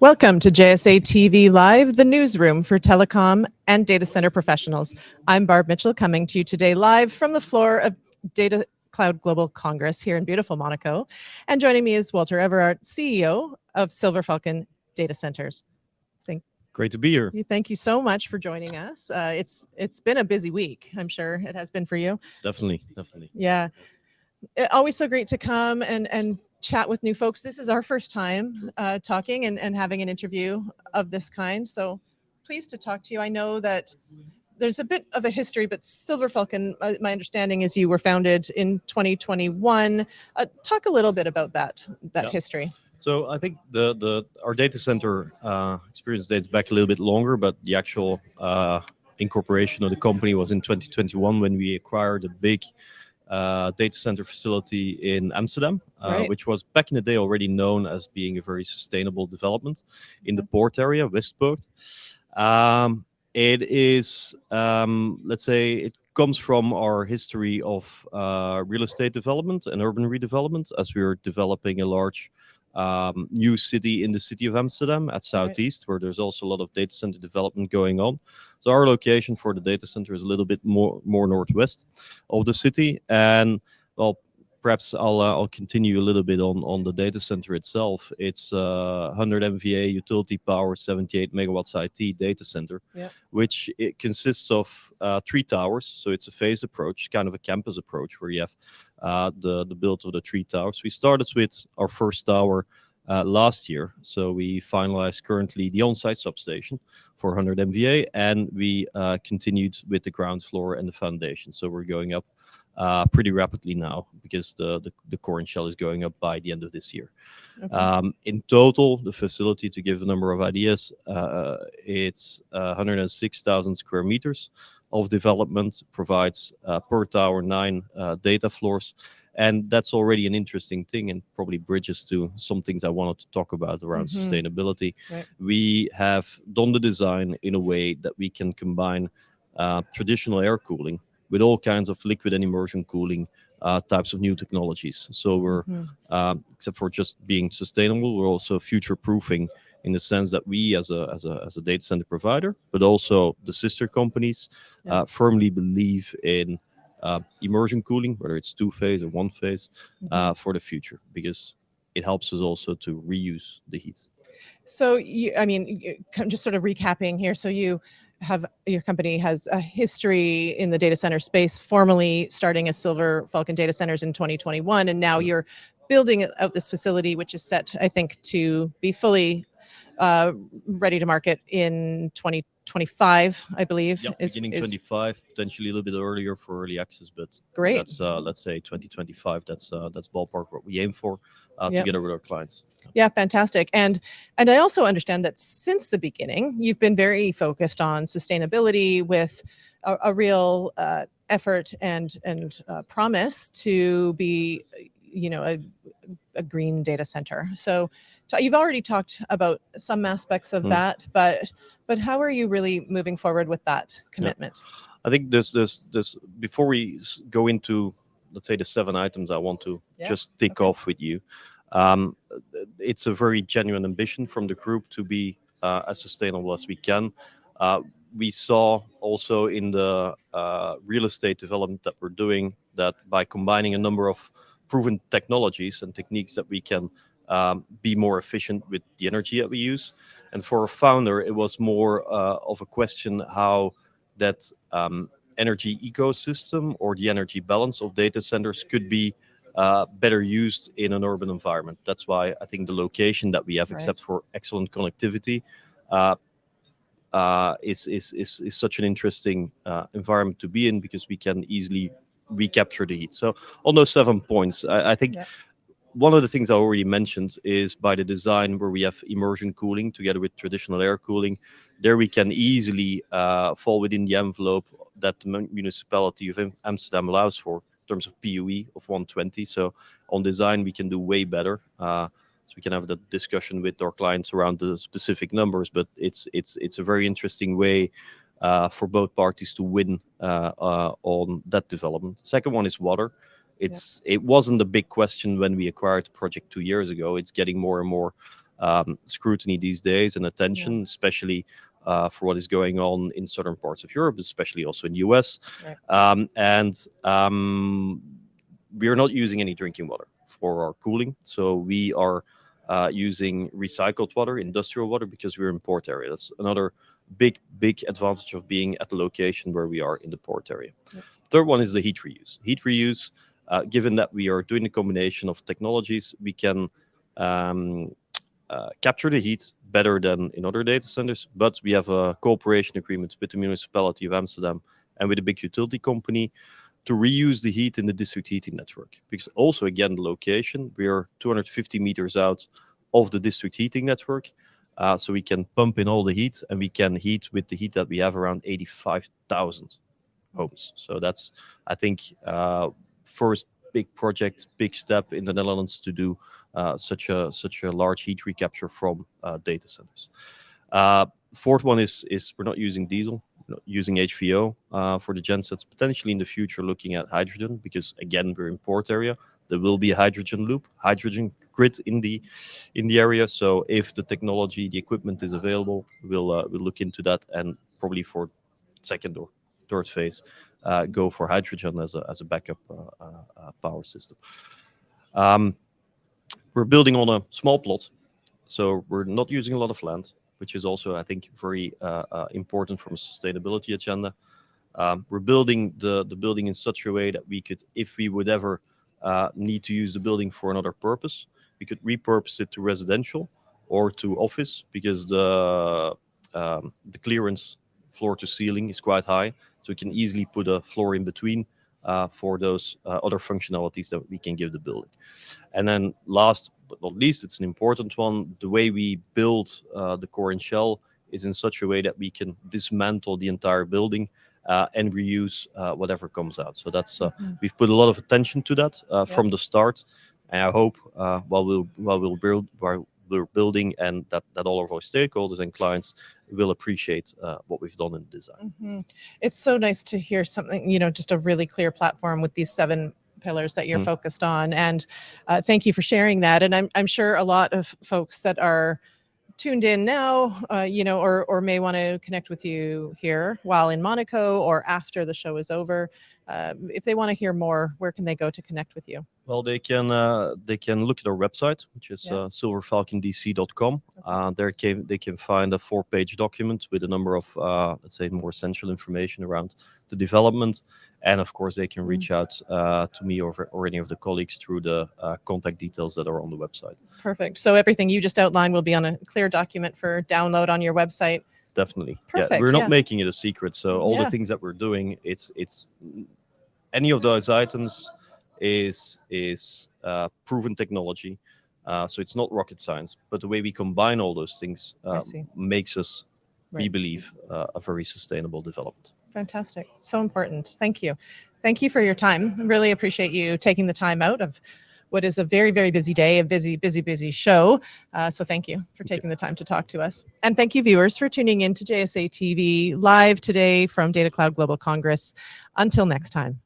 Welcome to JSA TV Live, the newsroom for telecom and data center professionals. I'm Barb Mitchell coming to you today live from the floor of Data Cloud Global Congress here in beautiful Monaco. And joining me is Walter Everard, CEO of Silver Falcon Data Centers. Thank Great to be here. Thank you so much for joining us. Uh, it's it's been a busy week. I'm sure it has been for you. Definitely, definitely. Yeah. Always so great to come and, and chat with new folks. This is our first time uh, talking and, and having an interview of this kind. So pleased to talk to you. I know that there's a bit of a history, but Silver Falcon, uh, my understanding is you were founded in 2021. Uh, talk a little bit about that, that Yeah. history. So I think the the our data center uh, experience dates back a little bit longer, but the actual uh, incorporation of the company was in 2021 when we acquired a big uh, data center facility in Amsterdam, uh, Right. which was back in the day already known as being a very sustainable development in the port area, Westpoort. Um, it is, um, let's say, it comes from our history of uh, real estate development and urban redevelopment as we are developing a large um, new city in the city of Amsterdam at Southeast, where there's also a lot of data center development going on. So our location for the data center is a little bit more more northwest of the city, and well, perhaps I'll uh, I'll continue a little bit on on the data center itself. It's uh, 100 MVA utility power, 78 megawatts IT data center, Yeah. which it consists of uh, three towers. So it's a phase approach, kind of a campus approach, where you have the the build of the three towers. We started with our first tower uh, last year, so we finalized currently the on-site substation for 100 MVA, and we uh, continued with the ground floor and the foundation. So we're going up uh, pretty rapidly now because the, the the core and shell is going up by the end of this year. Okay. Um, in total, the facility, to give a number of ideas, uh, it's uh, 106,000 square meters of development, provides uh, per tower nine uh, data floors. And that's already an interesting thing and probably bridges to some things I wanted to talk about around Mhm. sustainability. Right. We have done the design in a way that we can combine uh, traditional air cooling with all kinds of liquid and immersion cooling uh, types of new technologies. So we're Mhm. um, except for just being sustainable, we're also future proofing in the sense that we, as a as a as a data center provider, but also the sister companies, Yeah. uh, firmly believe in uh, immersion cooling, whether it's two phase or one phase, Mhm. uh, for the future because it helps us also to reuse the heat. So you, I mean, y- kind of just sort of recapping here. So you have your company has a history in the data center space, formally starting as Silver Falcon Data Centers in 2021, and now Mhm. you're building out this facility, which is set, I think, to be fully uh, ready to market in 2025, I believe. Yeah, is- beginning is 25, potentially a little bit earlier for early access, but great. that's uh, let's say 2025. That's uh, that's ballpark what we aim for uh, Yep. together with our clients. Yeah, fantastic. And and I also understand that since the beginning, you've been very focused on sustainability with a, a real uh, effort and and uh, promise to be, you know, a, a green data center. So you've already talked about some aspects of Mm. that, but but how are you really moving forward with that commitment? I think there's there's there's before we go into let's say the seven items I want to Yeah, just tick okay. off with you. Um, it's a very genuine ambition from the group to be uh, as sustainable as we can. Uh, we saw also in the uh, real estate development that we're doing that by combining a number of proven technologies and techniques that we can um, be more efficient with the energy that we use. And for a founder, it was more uh, of a question how that um, energy ecosystem or the energy balance of data centers could be uh, better used in an urban environment. That's why I think the location that we have, Right. except for excellent connectivity, uh, uh, is, is, is, is such an interesting uh, environment to be in because we can easily recapture the heat. So on those seven points, I, I think Yeah. one of the things I already mentioned is by the design where we have immersion cooling together with traditional air cooling. There we can easily uh, fall within the envelope that the municipality of Amsterdam allows for in terms of PUE of 120. So on design we can do way better. Uh, so we can have that discussion with our clients around the specific numbers, but it's it's it's a very interesting way for both parties to win uh, uh, on that development. Second one is water. It's it wasn't a big question when we acquired the project two years ago. It's getting more and more um, scrutiny these days and attention, especially uh, for what is going on in certain parts of Europe, especially also in the US. Right. Um, and um, we are not using any drinking water for our cooling. So we are uh, using recycled water, industrial water, because we're in port area. That's another big, big advantage of being at the location where we are in the port area. Yep. Third one is the heat reuse. Heat reuse, uh, given that we are doing a combination of technologies, we can um, uh, capture the heat better than in other data centers, but we have a cooperation agreement with the municipality of Amsterdam and with a big utility company to reuse the heat in the district heating network. Because also, again, the location, we are 250 meters out of the district heating network. Uh, so we can pump in all the heat and we can heat with the heat that we have around 85,000 homes. So that's, I think, uh, first big project, big step in the Netherlands to do uh, such a such a large heat recapture from uh, data centers. Uh, fourth one is is we're not using diesel, not using HVO uh, for the gensets. Potentially in the future, looking at hydrogen because again we're in port area. There will be a hydrogen loop, hydrogen grid in the in the area. So if the technology, the equipment is available, we'll uh, we'll look into that and probably for second or third phase uh, go for hydrogen as a as a backup uh, uh, uh, power system. Um, we're building on a small plot, so we're not using a lot of land, which is also, I think, very important from a sustainability agenda. Um, we're building the, the building in such a way that we could, if we would ever uh, need to use the building for another purpose, we could repurpose it to residential or to office because the um, the clearance floor to ceiling is quite high, so we can easily put a floor in between uh, for those uh, other functionalities that we can give the building. And then last but not least, it's an important one. The way we build uh, the core and shell is in such a way that we can dismantle the entire building uh, and reuse uh, whatever comes out. So that's uh, Mhm. we've put a lot of attention to that uh, Yeah. from the start, and I hope uh, while we'll while we'll build while we're building and that that all of our stakeholders and clients will appreciate uh, what we've done in the design. Mhm. It's so nice to hear something, you know, just a really clear platform with these seven pillars that you're Mm. focused on. And uh, thank you for sharing that. And I'm, I'm sure a lot of folks that are tuned in now, uh, you know, or, or may want to connect with you here while in Monaco or after the show is over. Uh, if they want to hear more, where can they go to connect with you? Well, they can uh, they can look at our website, which is Yeah. uh, silverfalcondc.com. Uh, there can they can find a four-page document with a number of uh, let's say more essential information around the development, and of course they can reach out uh, to me or, or any of the colleagues through the uh, contact details that are on the website. Perfect. So everything you just outlined will be on a clear document for download on your website. Definitely, Perfect, yeah, we're not yeah. making it a secret. So all Yeah. the things that we're doing, it's it's any of those items is is uh, proven technology. Uh, so it's not rocket science, but the way we combine all those things uh, makes us, we believe, uh, a very sustainable development. Fantastic. So important. Thank you. Thank you for your time. Really appreciate you taking the time out of what is a very, very busy day, a busy, busy, busy show. Uh, so thank you for taking the time to talk to us. And thank you, viewers, for tuning in to JSA TV live today from Data Cloud Global Congress. Until next time.